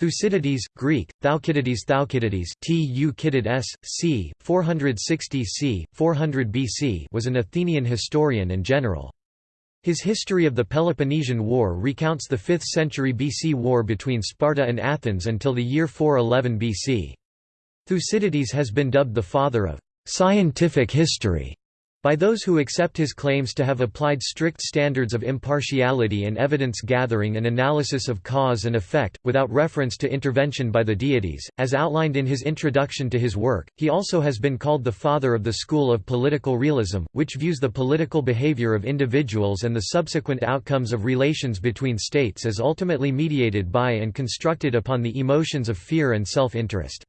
Thucydides, Greek, Thaukydides Thaukydides tu s. c. 460 c. 400 BC was an Athenian historian and general. His history of the Peloponnesian War recounts the 5th century BC war between Sparta and Athens until the year 411 BC. Thucydides has been dubbed the father of scientific history by those who accept his claims to have applied strict standards of impartiality and evidence gathering and analysis of cause and effect, without reference to intervention by the deities, as outlined in his introduction to his work, he also has been called the father of the school of political realism, which views the political behavior of individuals and the subsequent outcomes of relations between states as ultimately mediated by and constructed upon the emotions of fear and self-interest.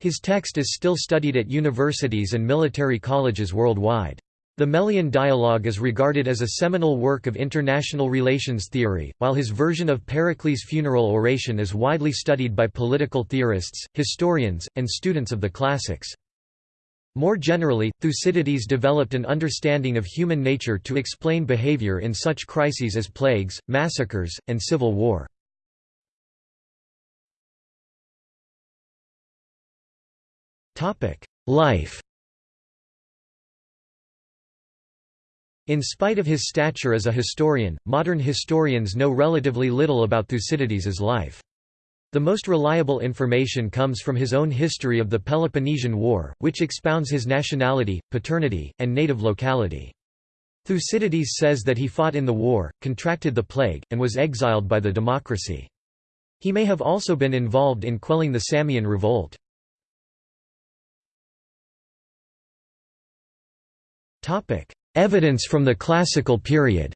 His text is still studied at universities and military colleges worldwide. The Melian dialogue is regarded as a seminal work of international relations theory, while his version of Pericles' funeral oration is widely studied by political theorists, historians, and students of the classics. More generally, Thucydides developed an understanding of human nature to explain behavior in such crises as plagues, massacres, and civil war. Life In spite of his stature as a historian, modern historians know relatively little about Thucydides's life. The most reliable information comes from his own history of the Peloponnesian War, which expounds his nationality, paternity, and native locality. Thucydides says that he fought in the war, contracted the plague, and was exiled by the democracy. He may have also been involved in quelling the Samian revolt. Evidence from the Classical period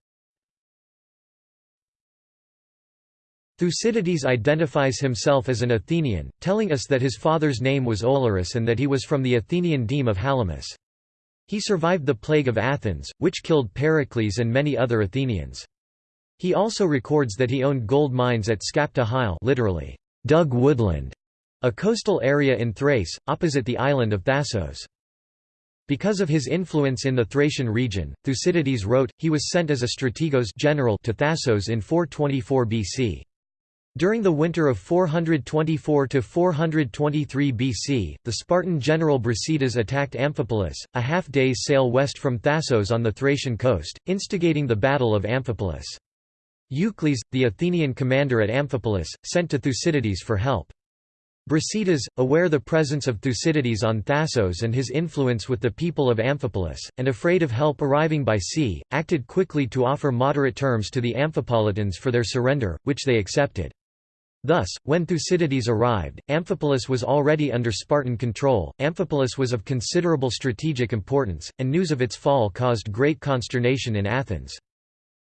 Thucydides identifies himself as an Athenian, telling us that his father's name was Olorus and that he was from the Athenian deme of Halimus. He survived the plague of Athens, which killed Pericles and many other Athenians. He also records that he owned gold mines at Skapta Hyle literally, dug woodland, a coastal area in Thrace, opposite the island of Thasos. Because of his influence in the Thracian region, Thucydides wrote, he was sent as a strategos general to Thasos in 424 BC. During the winter of 424–423 BC, the Spartan general Brasidas attacked Amphipolis, a half-day's sail west from Thasos on the Thracian coast, instigating the Battle of Amphipolis. Eucles, the Athenian commander at Amphipolis, sent to Thucydides for help. Brasidas, aware the presence of Thucydides on Thasos and his influence with the people of Amphipolis, and afraid of help arriving by sea, acted quickly to offer moderate terms to the Amphipolitans for their surrender, which they accepted. Thus, when Thucydides arrived, Amphipolis was already under Spartan control. Amphipolis was of considerable strategic importance, and news of its fall caused great consternation in Athens.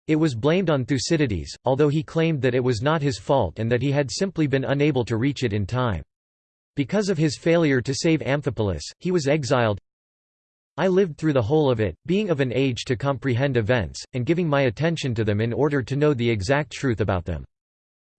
It was blamed on Thucydides, although he claimed that it was not his fault and that he had simply been unable to reach it in time. Because of his failure to save Amphipolis, he was exiled. I lived through the whole of it, being of an age to comprehend events, and giving my attention to them in order to know the exact truth about them.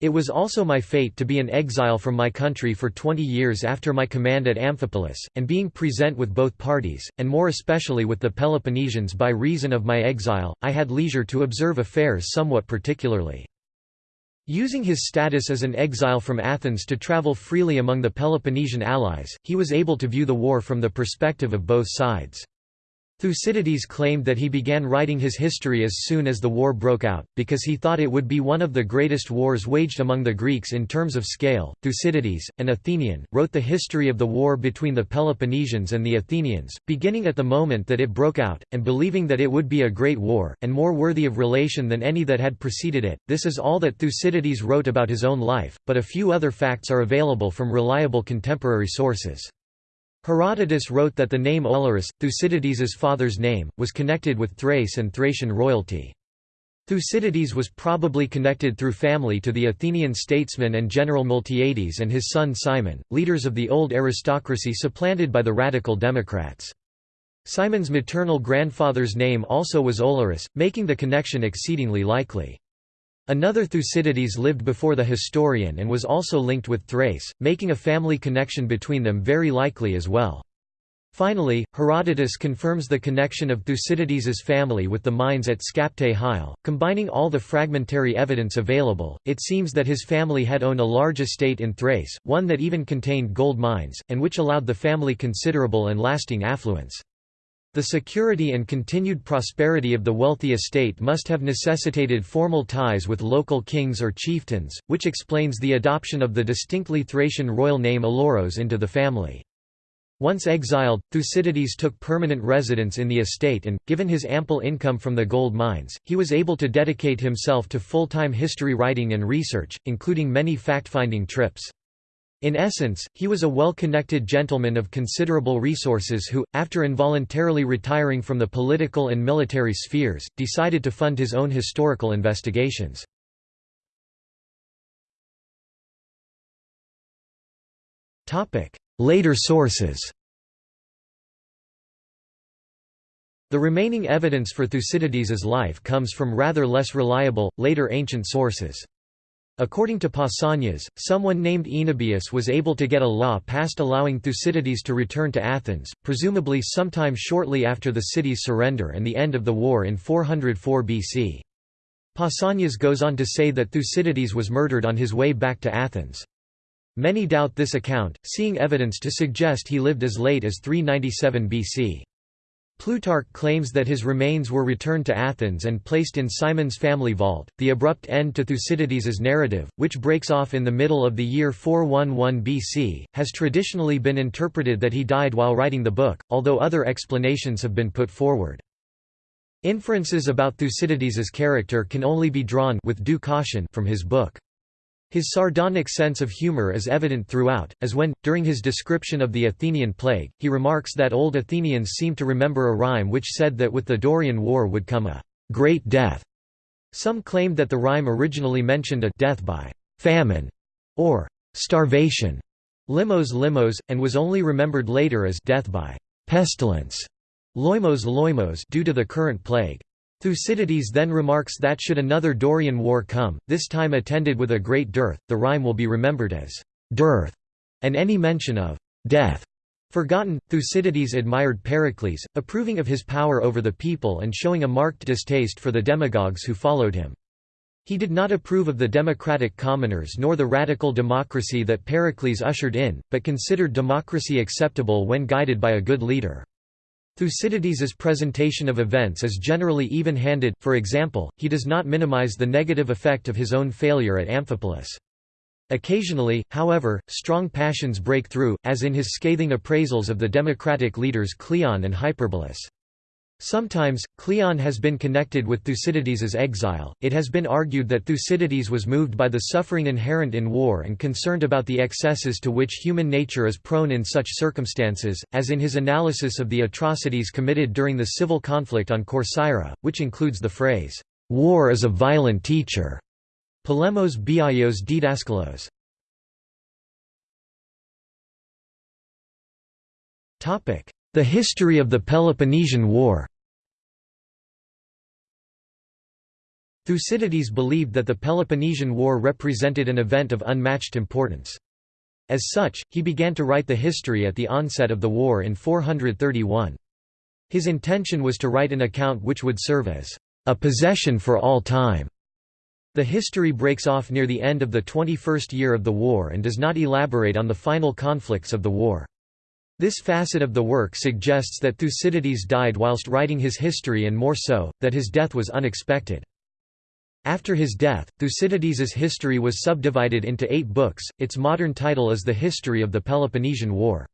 It was also my fate to be an exile from my country for twenty years after my command at Amphipolis, and being present with both parties, and more especially with the Peloponnesians by reason of my exile, I had leisure to observe affairs somewhat particularly. Using his status as an exile from Athens to travel freely among the Peloponnesian allies, he was able to view the war from the perspective of both sides. Thucydides claimed that he began writing his history as soon as the war broke out, because he thought it would be one of the greatest wars waged among the Greeks in terms of scale. Thucydides, an Athenian, wrote the history of the war between the Peloponnesians and the Athenians, beginning at the moment that it broke out, and believing that it would be a great war, and more worthy of relation than any that had preceded it. This is all that Thucydides wrote about his own life, but a few other facts are available from reliable contemporary sources. Herodotus wrote that the name Olorus, Thucydides's father's name, was connected with Thrace and Thracian royalty. Thucydides was probably connected through family to the Athenian statesman and general Miltiades and his son Cimon, leaders of the old aristocracy supplanted by the radical democrats. Cimon's maternal grandfather's name also was Olorus, making the connection exceedingly likely. Another Thucydides lived before the historian and was also linked with Thrace, making a family connection between them very likely as well. Finally, Herodotus confirms the connection of Thucydides's family with the mines at Skaptae Hyle. Combining all the fragmentary evidence available, it seems that his family had owned a large estate in Thrace, one that even contained gold mines, and which allowed the family considerable and lasting affluence. The security and continued prosperity of the wealthy estate must have necessitated formal ties with local kings or chieftains, which explains the adoption of the distinctly Thracian royal name Oloros into the family. Once exiled, Thucydides took permanent residence in the estate and, given his ample income from the gold mines, he was able to dedicate himself to full-time history writing and research, including many fact-finding trips. In essence, he was a well-connected gentleman of considerable resources who, after involuntarily retiring from the political and military spheres, decided to fund his own historical investigations. Later sources The remaining evidence for Thucydides's life comes from rather less reliable, later ancient sources. According to Pausanias, someone named Oenobius was able to get a law passed allowing Thucydides to return to Athens, presumably sometime shortly after the city's surrender and the end of the war in 404 BC. Pausanias goes on to say that Thucydides was murdered on his way back to Athens. Many doubt this account, seeing evidence to suggest he lived as late as 397 BC. Plutarch claims that his remains were returned to Athens and placed in Cimon's family vault. The abrupt end to Thucydides's narrative, which breaks off in the middle of the year 411 BC, has traditionally been interpreted that he died while writing the book, although other explanations have been put forward. Inferences about Thucydides's character can only be drawn with due caution from his book. His sardonic sense of humor is evident throughout, as when, during his description of the Athenian plague, he remarks that old Athenians seem to remember a rhyme which said that with the Dorian War would come a great death. Some claimed that the rhyme originally mentioned a death by famine or starvation, limos limos, and was only remembered later as death by pestilence, loimos loimos due to the current plague. Thucydides then remarks that should another Dorian war come, this time attended with a great dearth, the rhyme will be remembered as dearth, and any mention of death forgotten. Thucydides admired Pericles, approving of his power over the people and showing a marked distaste for the demagogues who followed him. He did not approve of the democratic commoners nor the radical democracy that Pericles ushered in, but considered democracy acceptable when guided by a good leader. Thucydides's presentation of events is generally even-handed, for example, he does not minimize the negative effect of his own failure at Amphipolis. Occasionally, however, strong passions break through, as in his scathing appraisals of the democratic leaders Cleon and Hyperbolus. Sometimes, Cleon has been connected with Thucydides's exile. It has been argued that Thucydides was moved by the suffering inherent in war and concerned about the excesses to which human nature is prone in such circumstances, as in his analysis of the atrocities committed during the civil conflict on Corcyra, which includes the phrase, War is a violent teacher. Polemos biaios didaskalos. The history of the Peloponnesian War Thucydides believed that the Peloponnesian War represented an event of unmatched importance. As such, he began to write the history at the onset of the war in 431. His intention was to write an account which would serve as a possession for all time. The history breaks off near the end of the 21st year of the war and does not elaborate on the final conflicts of the war. This facet of the work suggests that Thucydides died whilst writing his history and more so, that his death was unexpected. After his death, Thucydides's history was subdivided into eight books, its modern title is The History of the Peloponnesian War.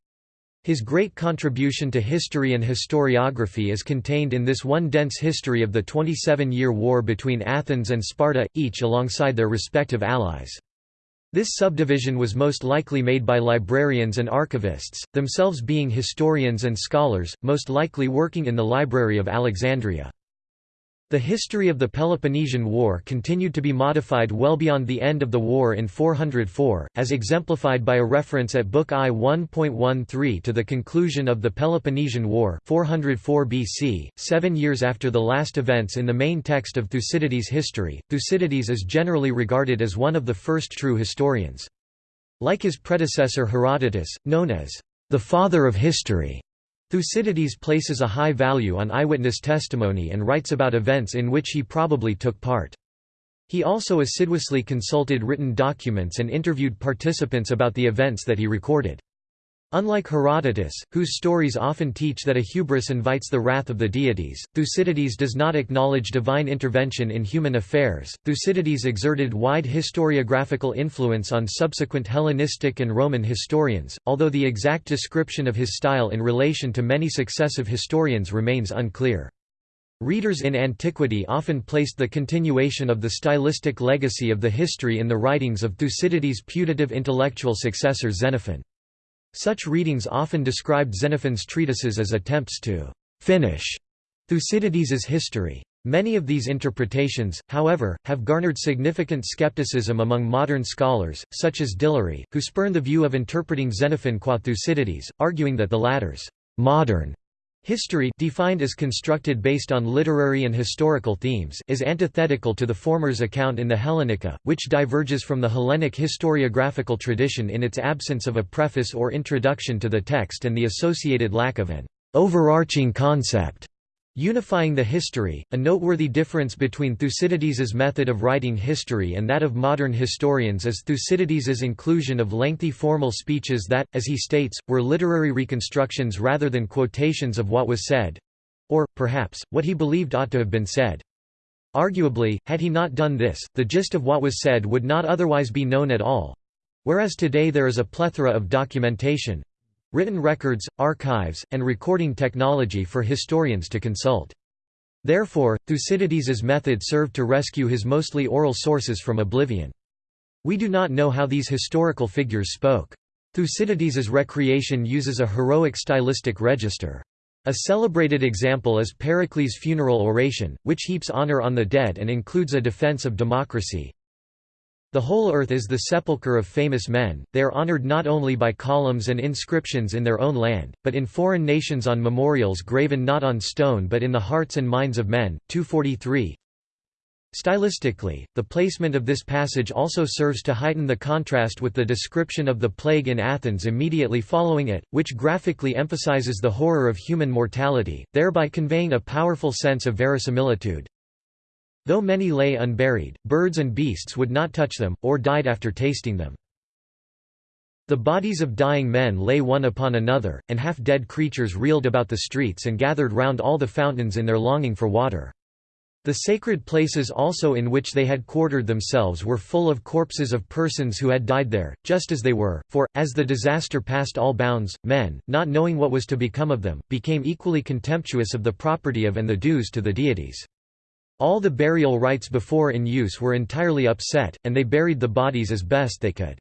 His great contribution to history and historiography is contained in this one dense history of the 27-year war between Athens and Sparta, each alongside their respective allies. This subdivision was most likely made by librarians and archivists, themselves being historians and scholars, most likely working in the Library of Alexandria. The history of the Peloponnesian War continued to be modified well beyond the end of the war in 404, as exemplified by a reference at Book I 1.13 to the conclusion of the Peloponnesian War 404 BC, seven years after the last events in the main text of Thucydides' history. Thucydides is generally regarded as one of the first true historians. Like his predecessor Herodotus, known as the father of history, Thucydides places a high value on eyewitness testimony and writes about events in which he probably took part. He also assiduously consulted written documents and interviewed participants about the events that he recorded. Unlike Herodotus, whose stories often teach that a hubris invites the wrath of the deities, Thucydides does not acknowledge divine intervention in human affairs. Thucydides exerted wide historiographical influence on subsequent Hellenistic and Roman historians, although the exact description of his style in relation to many successive historians remains unclear. Readers in antiquity often placed the continuation of the stylistic legacy of the history in the writings of Thucydides' putative intellectual successor Xenophon. Such readings often described Xenophon's treatises as attempts to «finish» Thucydides's history. Many of these interpretations, however, have garnered significant skepticism among modern scholars, such as Dillery, who spurn the view of interpreting Xenophon qua Thucydides, arguing that the latter's «modern» History defined as constructed based on literary and historical themes is antithetical to the former's account in the Hellenica, which diverges from the Hellenic historiographical tradition in its absence of a preface or introduction to the text and the associated lack of an overarching concept. Unifying the history, a noteworthy difference between Thucydides's method of writing history and that of modern historians is Thucydides's inclusion of lengthy formal speeches that, as he states, were literary reconstructions rather than quotations of what was said—or, perhaps, what he believed ought to have been said. Arguably, had he not done this, the gist of what was said would not otherwise be known at all. Whereas today there is a plethora of documentation, written records, archives, and recording technology for historians to consult. Therefore, Thucydides's method served to rescue his mostly oral sources from oblivion. We do not know how these historical figures spoke. Thucydides's recreation uses a heroic stylistic register. A celebrated example is Pericles' funeral oration, which heaps honor on the dead and includes a defense of democracy. The whole earth is the sepulchre of famous men, they are honored not only by columns and inscriptions in their own land, but in foreign nations on memorials graven not on stone but in the hearts and minds of men. 243 Stylistically, the placement of this passage also serves to heighten the contrast with the description of the plague in Athens immediately following it, which graphically emphasizes the horror of human mortality, thereby conveying a powerful sense of verisimilitude. Though many lay unburied, birds and beasts would not touch them, or died after tasting them. The bodies of dying men lay one upon another, and half-dead creatures reeled about the streets and gathered round all the fountains in their longing for water. The sacred places also in which they had quartered themselves were full of corpses of persons who had died there, just as they were, for, as the disaster passed all bounds, men, not knowing what was to become of them, became equally contemptuous of the property of and the dues to the deities. All the burial rites before in use were entirely upset, and they buried the bodies as best they could.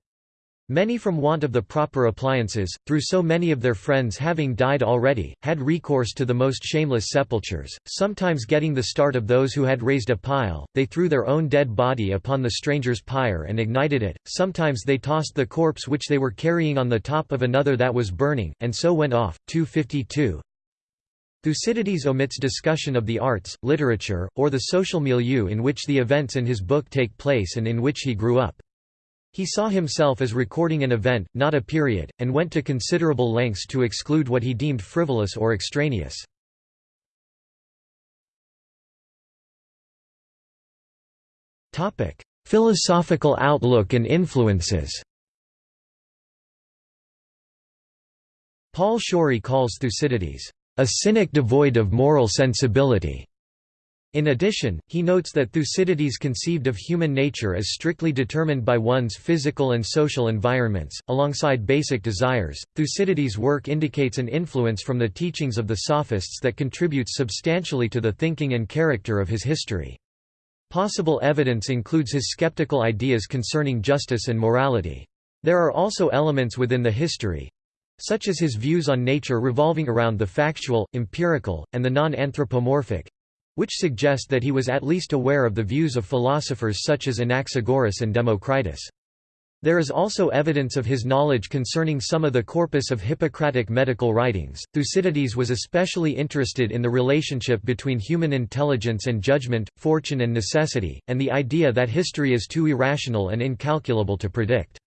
Many from want of the proper appliances, through so many of their friends having died already, had recourse to the most shameless sepultures, sometimes getting the start of those who had raised a pile, they threw their own dead body upon the stranger's pyre and ignited it, sometimes they tossed the corpse which they were carrying on the top of another that was burning, and so went off. 252 Thucydides omits discussion of the arts, literature, or the social milieu in which the events in his book take place and in which he grew up. He saw himself as recording an event, not a period, and went to considerable lengths to exclude what he deemed frivolous or extraneous. Philosophical outlook and influences Paul Shorey calls Thucydides a cynic devoid of moral sensibility. In addition, he notes that Thucydides conceived of human nature as strictly determined by one's physical and social environments, alongside basic desires. Thucydides' work indicates an influence from the teachings of the Sophists that contributes substantially to the thinking and character of his history. Possible evidence includes his skeptical ideas concerning justice and morality. There are also elements within the history, such as his views on nature revolving around the factual, empirical, and the non-anthropomorphic, which suggest that he was at least aware of the views of philosophers such as Anaxagoras and Democritus. There is also evidence of his knowledge concerning some of the corpus of Hippocratic medical writings. Thucydides was especially interested in the relationship between human intelligence and judgment, fortune and necessity, and the idea that history is too irrational and incalculable to predict.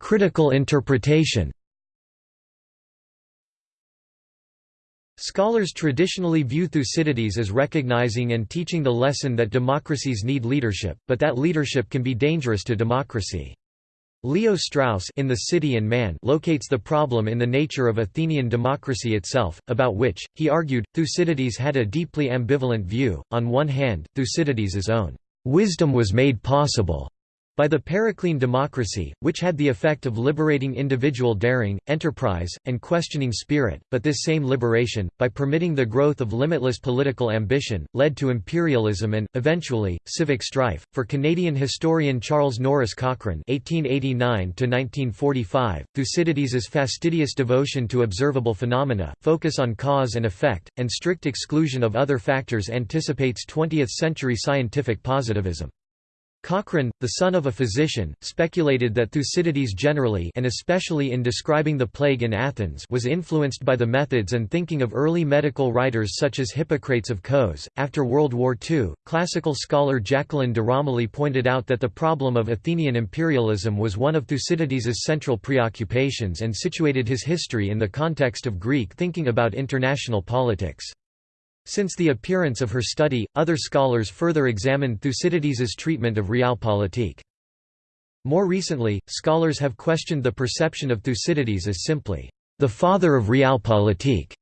Critical interpretation Scholars traditionally view Thucydides as recognizing and teaching the lesson that democracies need leadership, but that leadership can be dangerous to democracy. Leo Strauss in The City and Man locates the problem in the nature of Athenian democracy itself, about which, he argued, Thucydides had a deeply ambivalent view. On one hand, Thucydides's own wisdom was made possible by the Periclean democracy, which had the effect of liberating individual daring, enterprise, and questioning spirit, but this same liberation, by permitting the growth of limitless political ambition, led to imperialism and, eventually, civic strife. For Canadian historian Charles Norris Cochrane (1889–1945), Thucydides's fastidious devotion to observable phenomena, focus on cause and effect, and strict exclusion of other factors anticipates 20th-century scientific positivism. Cochrane, the son of a physician, speculated that Thucydides generally and especially in describing the plague in Athens was influenced by the methods and thinking of early medical writers such as Hippocrates of Kos. After World War II, classical scholar Jacqueline de Romilly pointed out that the problem of Athenian imperialism was one of Thucydides's central preoccupations and situated his history in the context of Greek thinking about international politics. Since the appearance of her study, other scholars further examined Thucydides's treatment of realpolitik. More recently, scholars have questioned the perception of Thucydides as simply, the father of realpolitik,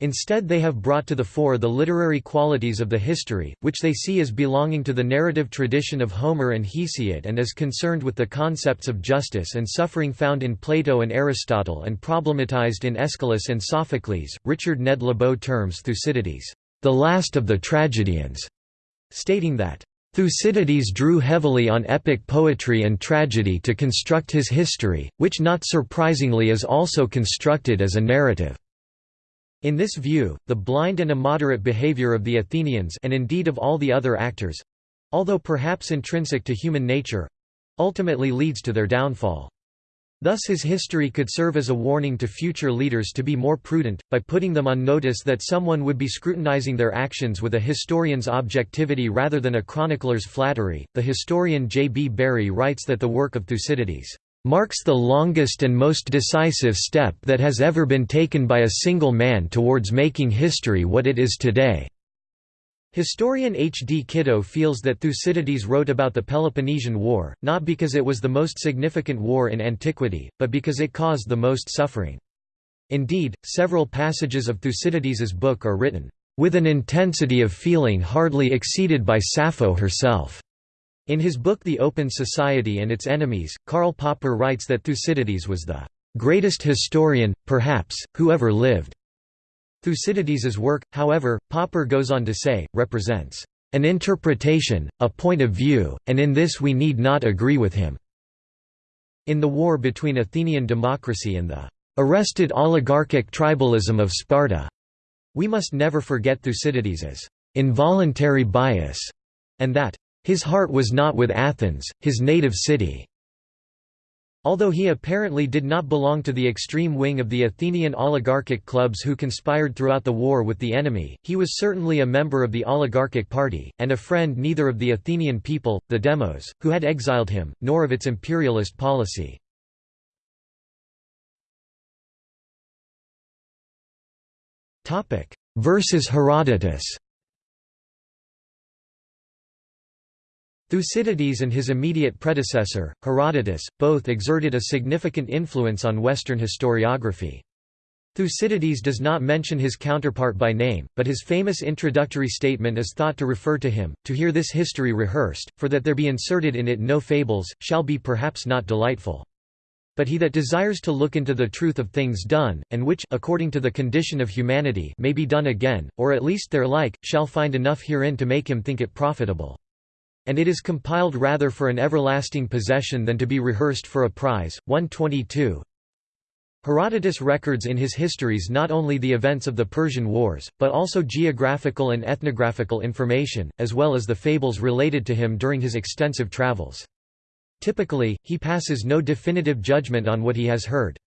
Instead they have brought to the fore the literary qualities of the history, which they see as belonging to the narrative tradition of Homer and Hesiod and as concerned with the concepts of justice and suffering found in Plato and Aristotle and problematized in Aeschylus and Sophocles. Richard Ned Lebow terms Thucydides, the last of the tragedians, stating that Thucydides drew heavily on epic poetry and tragedy to construct his history, which not surprisingly is also constructed as a narrative. In this view, the blind and immoderate behavior of the Athenians and indeed of all the other actors—although perhaps intrinsic to human nature—ultimately leads to their downfall. Thus his history could serve as a warning to future leaders to be more prudent, by putting them on notice that someone would be scrutinizing their actions with a historian's objectivity rather than a chronicler's flattery. The historian J. B. Bury writes that the work of Thucydides marks the longest and most decisive step that has ever been taken by a single man towards making history what it is today." Historian H. D. Kitto feels that Thucydides wrote about the Peloponnesian War, not because it was the most significant war in antiquity, but because it caused the most suffering. Indeed, several passages of Thucydides's book are written, "...with an intensity of feeling hardly exceeded by Sappho herself." In his book The Open Society and Its Enemies, Karl Popper writes that Thucydides was the "...greatest historian, perhaps, who ever lived." Thucydides's work, however, Popper goes on to say, represents an interpretation, a point of view, and in this we need not agree with him." In the war between Athenian democracy and the arrested oligarchic tribalism of Sparta, we must never forget Thucydides's involuntary bias, and that his heart was not with Athens, his native city. Although he apparently did not belong to the extreme wing of the Athenian oligarchic clubs who conspired throughout the war with the enemy, he was certainly a member of the oligarchic party, and a friend neither of the Athenian people, the demos, who had exiled him, nor of its imperialist policy. Versus Herodotus Thucydides and his immediate predecessor, Herodotus, both exerted a significant influence on Western historiography. Thucydides does not mention his counterpart by name, but his famous introductory statement is thought to refer to him, to hear this history rehearsed, for that there be inserted in it no fables, shall be perhaps not delightful. But he that desires to look into the truth of things done, and which according to the condition of humanity may be done again, or at least their like, shall find enough herein to make him think it profitable and it is compiled rather for an everlasting possession than to be rehearsed for a prize. 122 Herodotus records in his histories not only the events of the Persian Wars, but also geographical and ethnographical information, as well as the fables related to him during his extensive travels. Typically, he passes no definitive judgment on what he has heard.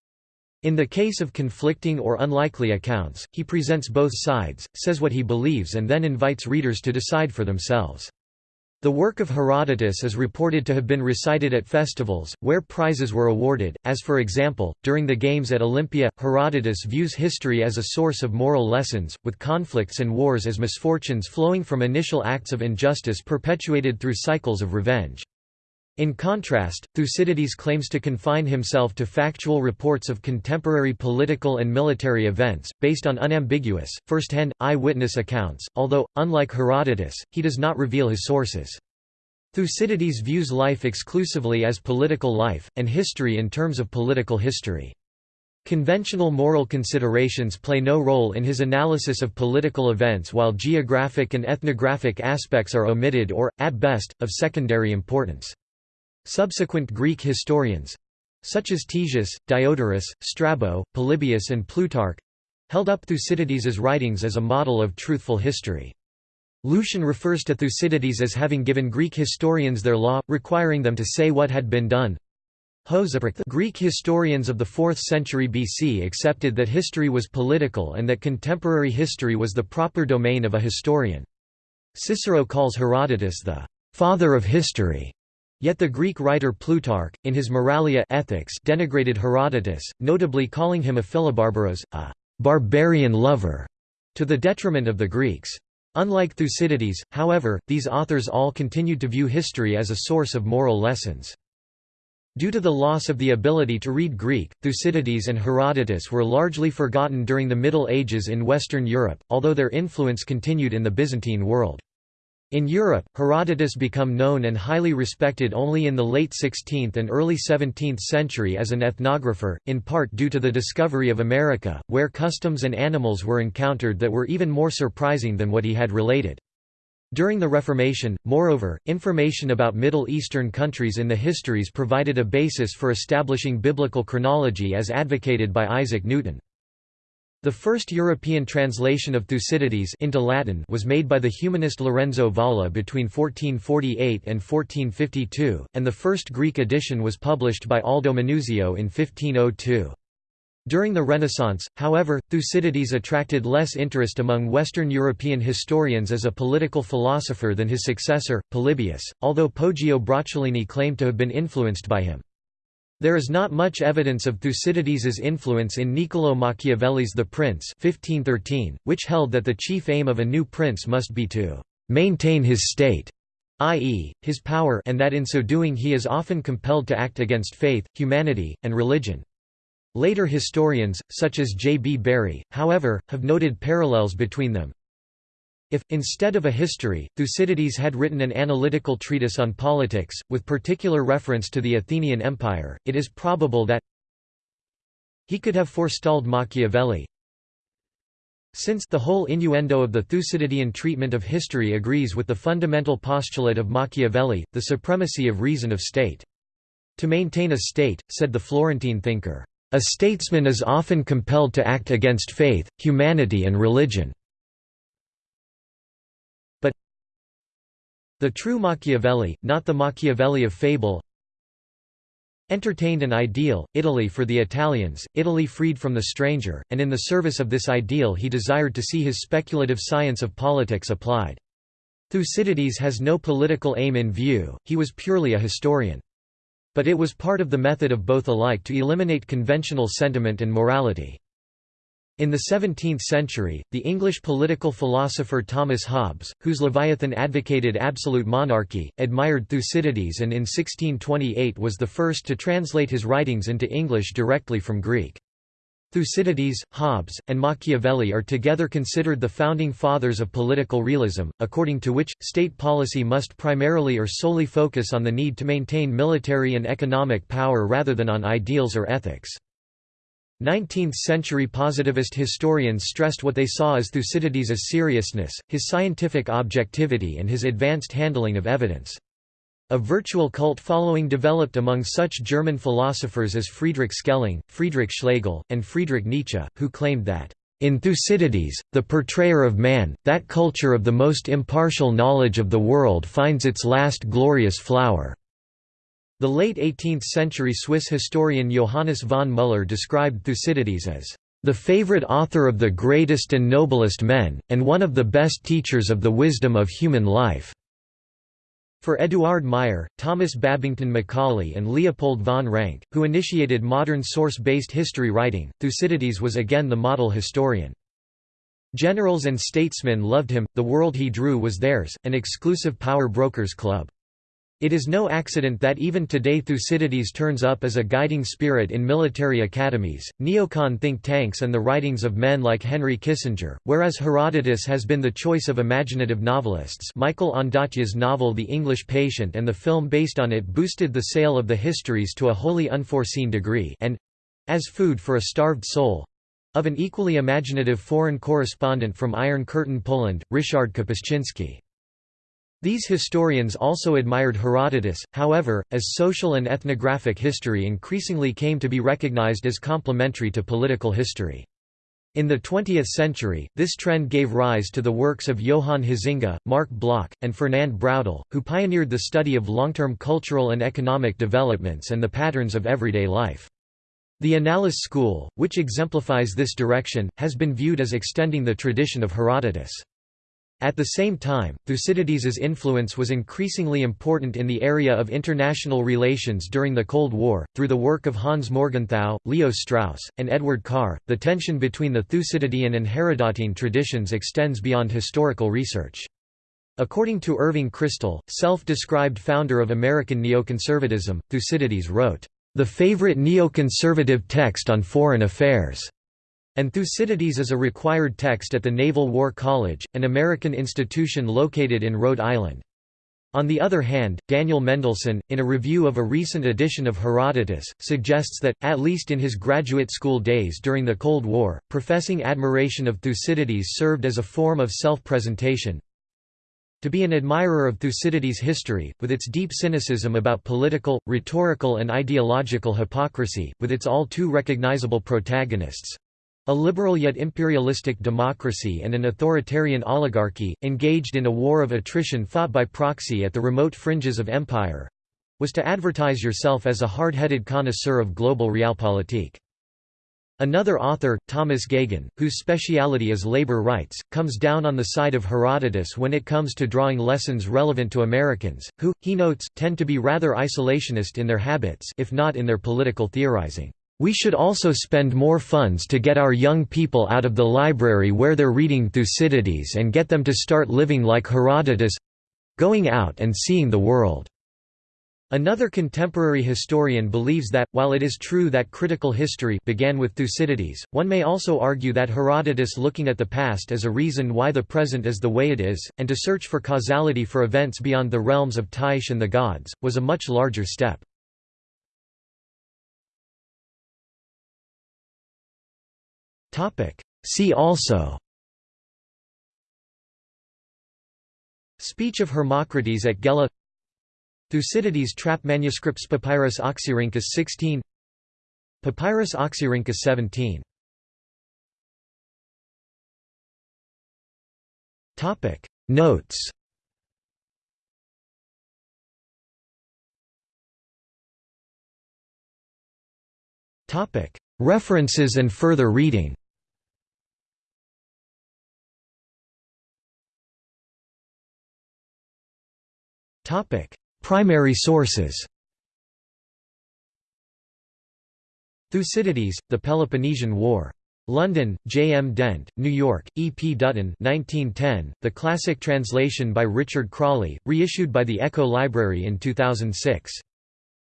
In the case of conflicting or unlikely accounts, he presents both sides, says what he believes and then invites readers to decide for themselves. The work of Herodotus is reported to have been recited at festivals, where prizes were awarded, as for example, during the Games at Olympia. Herodotus views history as a source of moral lessons, with conflicts and wars as misfortunes flowing from initial acts of injustice perpetuated through cycles of revenge. In contrast, Thucydides claims to confine himself to factual reports of contemporary political and military events, based on unambiguous, first-hand, eye-witness accounts, although, unlike Herodotus, he does not reveal his sources. Thucydides views life exclusively as political life, and history in terms of political history. Conventional moral considerations play no role in his analysis of political events while geographic and ethnographic aspects are omitted or, at best, of secondary importance. Subsequent Greek historians—such as Ctesias, Diodorus, Strabo, Polybius and Plutarch—held up Thucydides's writings as a model of truthful history. Lucian refers to Thucydides as having given Greek historians their law, requiring them to say what had been done. The Greek historians of the 4th century BC accepted that history was political and that contemporary history was the proper domain of a historian. Cicero calls Herodotus the «father of history», Yet the Greek writer Plutarch, in his Moralia Ethics denigrated Herodotus, notably calling him a philobarbaros, a «barbarian lover», to the detriment of the Greeks. Unlike Thucydides, however, these authors all continued to view history as a source of moral lessons. Due to the loss of the ability to read Greek, Thucydides and Herodotus were largely forgotten during the Middle Ages in Western Europe, although their influence continued in the Byzantine world. In Europe, Herodotus became known and highly respected only in the late 16th and early 17th century as an ethnographer, in part due to the discovery of America, where customs and animals were encountered that were even more surprising than what he had related. During the Reformation, moreover, information about Middle Eastern countries in the histories provided a basis for establishing biblical chronology as advocated by Isaac Newton. The first European translation of Thucydides into Latin was made by the humanist Lorenzo Valla between 1448 and 1452, and the first Greek edition was published by Aldo Manuzio in 1502. During the Renaissance, however, Thucydides attracted less interest among Western European historians as a political philosopher than his successor, Polybius, although Poggio Bracciolini claimed to have been influenced by him. There is not much evidence of Thucydides's influence in Niccolò Machiavelli's The Prince 1513, which held that the chief aim of a new prince must be to «maintain his state», i.e., his power and that in so doing he is often compelled to act against faith, humanity, and religion. Later historians, such as J. B. Bury, however, have noted parallels between them. If, instead of a history, Thucydides had written an analytical treatise on politics, with particular reference to the Athenian Empire, it is probable that he could have forestalled Machiavelli, since the whole innuendo of the Thucydidean treatment of history agrees with the fundamental postulate of Machiavelli, the supremacy of reason of state. To maintain a state, said the Florentine thinker, a statesman is often compelled to act against faith, humanity and religion. The true Machiavelli, not the Machiavelli of fable, entertained an ideal, Italy for the Italians, Italy freed from the stranger, and in the service of this ideal he desired to see his speculative science of politics applied. Thucydides has no political aim in view, he was purely a historian. But it was part of the method of both alike to eliminate conventional sentiment and morality. In the 17th century, the English political philosopher Thomas Hobbes, whose Leviathan advocated absolute monarchy, admired Thucydides and in 1628 was the first to translate his writings into English directly from Greek. Thucydides, Hobbes, and Machiavelli are together considered the founding fathers of political realism, according to which, state policy must primarily or solely focus on the need to maintain military and economic power rather than on ideals or ethics. 19th-century positivist historians stressed what they saw as Thucydides' seriousness, his scientific objectivity and his advanced handling of evidence. A virtual cult following developed among such German philosophers as Friedrich Schelling, Friedrich Schlegel, and Friedrich Nietzsche, who claimed that, "...in Thucydides, the portrayer of man, that culture of the most impartial knowledge of the world finds its last glorious flower." The late 18th-century Swiss historian Johannes von Müller described Thucydides as the favorite author of the greatest and noblest men, and one of the best teachers of the wisdom of human life." For Eduard Meyer, Thomas Babington Macaulay and Leopold von Ranke, who initiated modern source-based history writing, Thucydides was again the model historian. Generals and statesmen loved him, the world he drew was theirs, an exclusive power brokers club. It is no accident that even today Thucydides turns up as a guiding spirit in military academies, neocon think tanks and the writings of men like Henry Kissinger, whereas Herodotus has been the choice of imaginative novelists Michael Ondaatje's novel The English Patient and the film based on it boosted the sale of the histories to a wholly unforeseen degree and—as food for a starved soul—of an equally imaginative foreign correspondent from Iron Curtain Poland, Ryszard Kapuscinski. These historians also admired Herodotus, however, as social and ethnographic history increasingly came to be recognized as complementary to political history. In the 20th century, this trend gave rise to the works of Johann Huizinga, Marc Bloch, and Fernand Braudel, who pioneered the study of long-term cultural and economic developments and the patterns of everyday life. The Annales school, which exemplifies this direction, has been viewed as extending the tradition of Herodotus. At the same time, Thucydides's influence was increasingly important in the area of international relations during the Cold War. Through the work of Hans Morgenthau, Leo Strauss, and Edward Carr, the tension between the Thucydidean and Herodotine traditions extends beyond historical research. According to Irving Kristol, self-described founder of American neoconservatism, Thucydides wrote, "...the favorite neoconservative text on foreign affairs." And Thucydides is a required text at the Naval War College, an American institution located in Rhode Island. On the other hand, Daniel Mendelsohn, in a review of a recent edition of Herodotus, suggests that, at least in his graduate school days during the Cold War, professing admiration of Thucydides served as a form of self-presentation. To be an admirer of Thucydides' history, with its deep cynicism about political, rhetorical and ideological hypocrisy, with its all too recognizable protagonists, a liberal yet imperialistic democracy and an authoritarian oligarchy, engaged in a war of attrition fought by proxy at the remote fringes of empire—was to advertise yourself as a hard-headed connoisseur of global realpolitik. Another author, Thomas Geoghegan, whose speciality is labor rights, comes down on the side of Herodotus when it comes to drawing lessons relevant to Americans, who, he notes, tend to be rather isolationist in their habits if not in their political theorizing. We should also spend more funds to get our young people out of the library where they're reading Thucydides and get them to start living like Herodotus—going out and seeing the world." Another contemporary historian believes that, while it is true that critical history began with Thucydides, one may also argue that Herodotus looking at the past as a reason why the present is the way it is, and to search for causality for events beyond the realms of Tyche and the gods, was a much larger step. See also. Speech of Hermocrates at Gela. Thucydides trap manuscripts Papyrus Oxyrhynchus 16 Papyrus Oxyrhynchus 17 Notes. References and further reading Primary sources Thucydides, The Peloponnesian War. London, J. M. Dent, New York, E. P. Dutton 1910, the classic translation by Richard Crawley, reissued by the Echo Library in 2006.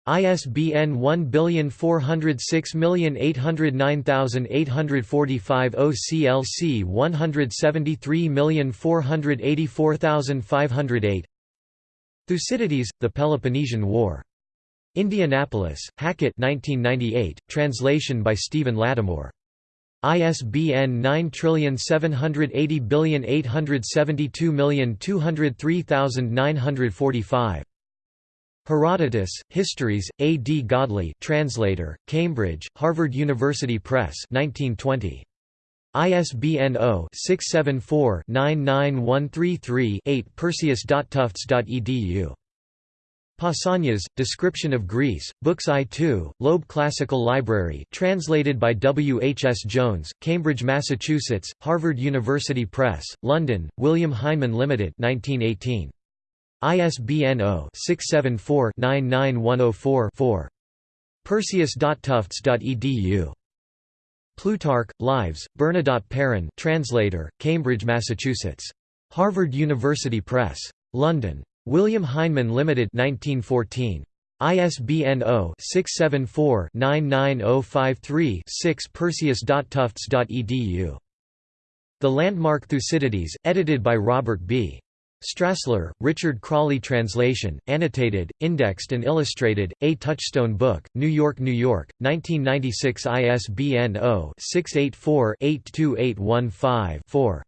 ISBN 1406809845 OCLC 173484508 Thucydides, The Peloponnesian War. Indianapolis, Hackett 1998, translation by Stephen Lattimore. ISBN 9780872203945. Herodotus, Histories, A. D. Godley translator, Cambridge, Harvard University Press 1920. ISBN 0-674-99133-8 perseus.tufts.edu. Pausanias, Description of Greece, Books I-2, Loeb Classical Library translated by W. H. S. Jones, Cambridge, Massachusetts, Harvard University Press, London, William Heinemann Limited 1918. ISBN 0-674-99104-4. Perseus.tufts.edu. Plutarch, Lives, Bernadotte Perrin translator, Cambridge, Massachusetts. Harvard University Press. London. William Heinemann Limited 1914. ISBN 0-674-99053-6 Perseus.tufts.edu. The Landmark Thucydides, edited by Robert B. Strassler, Richard Crawley Translation, annotated, indexed and illustrated, A Touchstone Book, New York, New York, 1996 ISBN 0-684-82815-4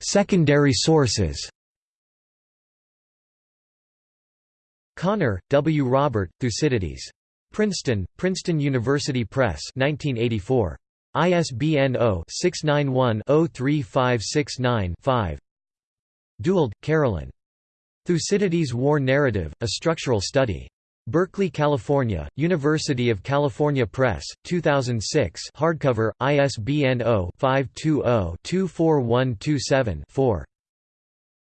Secondary sources Connor, W. Robert, Thucydides. Princeton, Princeton University Press 1984. ISBN 0-691-03569-5 Dewald, Carolyn. Thucydides' War Narrative, A Structural Study. Berkeley, California, University of California Press, 2006 hardcover, ISBN 0-520-24127-4.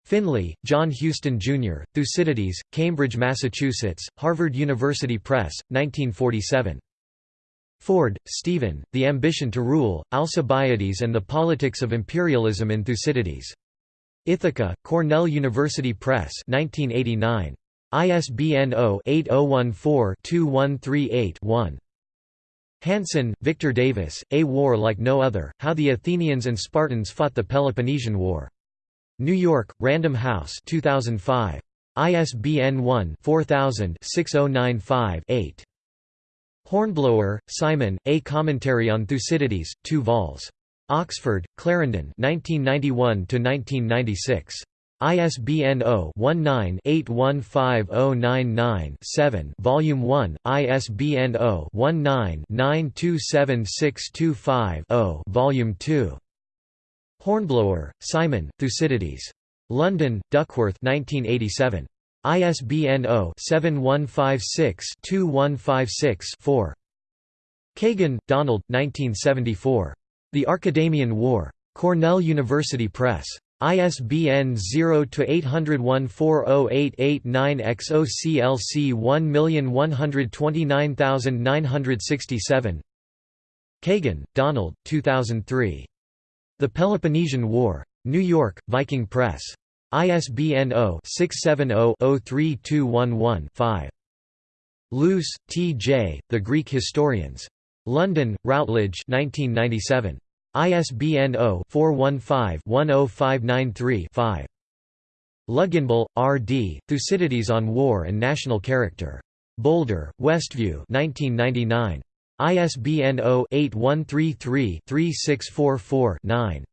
Finley, John Houston, Jr., Thucydides, Cambridge, Massachusetts, Harvard University Press, 1947. Ford, Stephen, The Ambition to Rule, Alcibiades and the Politics of Imperialism in Thucydides. Ithaca, Cornell University Press 1989. ISBN 0-8014-2138-1. Hanson, Victor Davis, A War Like No Other, How the Athenians and Spartans Fought the Peloponnesian War. New York, Random House 2005. ISBN 1-4000-6095-8. Hornblower, Simon, A Commentary on Thucydides, 2 vols. Oxford, Clarendon 1991–1996. ISBN 0-19-815099-7 Volume 1, ISBN 0-19-927625-0 Volume 2. Hornblower, Simon, Thucydides. London, Duckworth 1987. ISBN 0-7156-2156-4. Kagan, Donald, 1974. The Archidamian War. Cornell University Press. ISBN 0-801-40889-X OCLC 1129967 Kagan, Donald, 2003. The Peloponnesian War. New York, Viking Press. ISBN 0-670-03211-5. Luce, T. J., The Greek Historians. London, Routledge 1997. ISBN 0-415-10593-5. Luginbill, R. D., Thucydides on War and National Character. Boulder, Westview 1999. ISBN 0-8133-3644-9.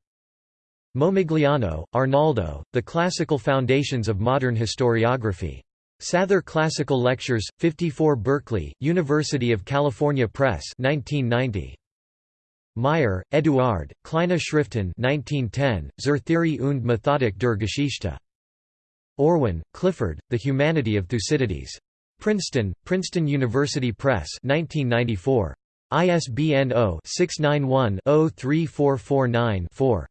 Momigliano, Arnaldo, The Classical Foundations of Modern Historiography. Sather Classical Lectures, 54 Berkeley, University of California Press 1990. Meyer, Eduard, Kleine Schriften 1910, Zur Theorie und Methodik der Geschichte. Orwin, Clifford, The Humanity of Thucydides. Princeton, Princeton University Press 1994. ISBN 0-691-03449-4.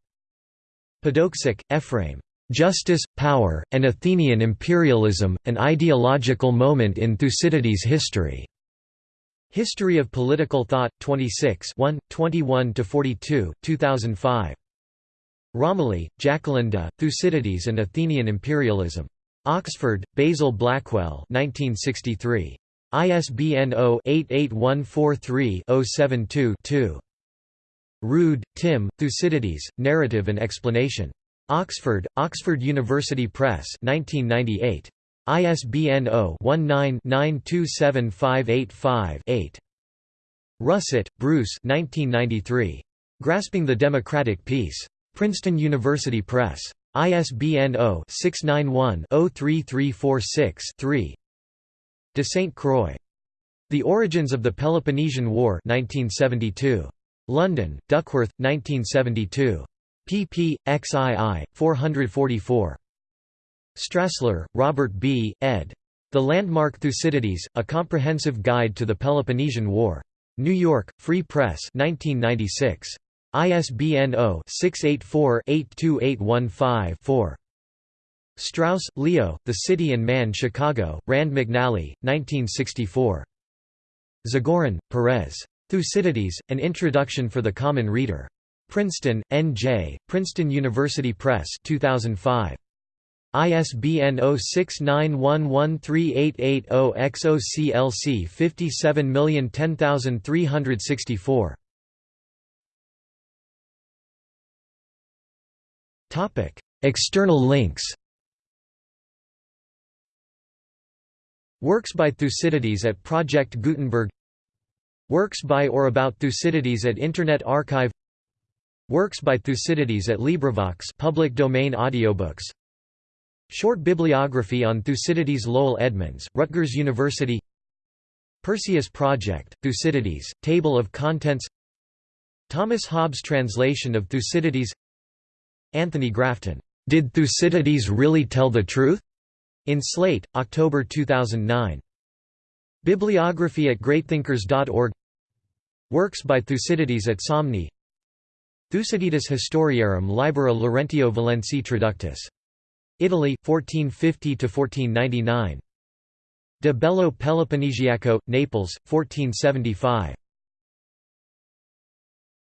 Podoksik, Ephraim. Justice, Power, and Athenian Imperialism, An Ideological Moment in Thucydides' History. History of Political Thought, 26 21–42, 2005. Romilly, Jacqueline de, Thucydides and Athenian Imperialism. Oxford, Basil Blackwell 1963. ISBN 0-88143-072-2. Rood, Tim, Thucydides, Narrative and Explanation. Oxford, Oxford University Press 1998. ISBN 0-19-927585-8. Russett, Bruce 1993. Grasping the Democratic Peace. Princeton University Press. ISBN 0-691-03346-3. De St. Croix. The Origins of the Peloponnesian War 1972. London, Duckworth, 1972. pp. xii. 444. Strassler, Robert B., ed. The Landmark Thucydides, A Comprehensive Guide to the Peloponnesian War. New York, Free Press 1996. ISBN 0-684-82815-4. Strauss, Leo, The City and Man Chicago, Rand McNally, 1964. Zagorin, Perez. Thucydides, An Introduction for the Common Reader. Princeton, N.J., Princeton University Press 2005. ISBN 0691138880-XOCLC 57010364. External links Works by Thucydides at Project Gutenberg Works by or about Thucydides at Internet Archive Works by Thucydides at LibriVox public domain audiobooks. Short bibliography on Thucydides Lowell Edmunds, Rutgers University. Perseus Project, Thucydides, Table of Contents. Thomas Hobbes' translation of Thucydides. Anthony Grafton, "'Did Thucydides really tell the truth?' in Slate, October 2009. Bibliography at greatthinkers.org Works by Thucydides at Somni Thucydides Historiarum Libera Laurentio Valensi Traductus. Italy, 1450–1499. De Bello Peloponnesiaco, Naples, 1475.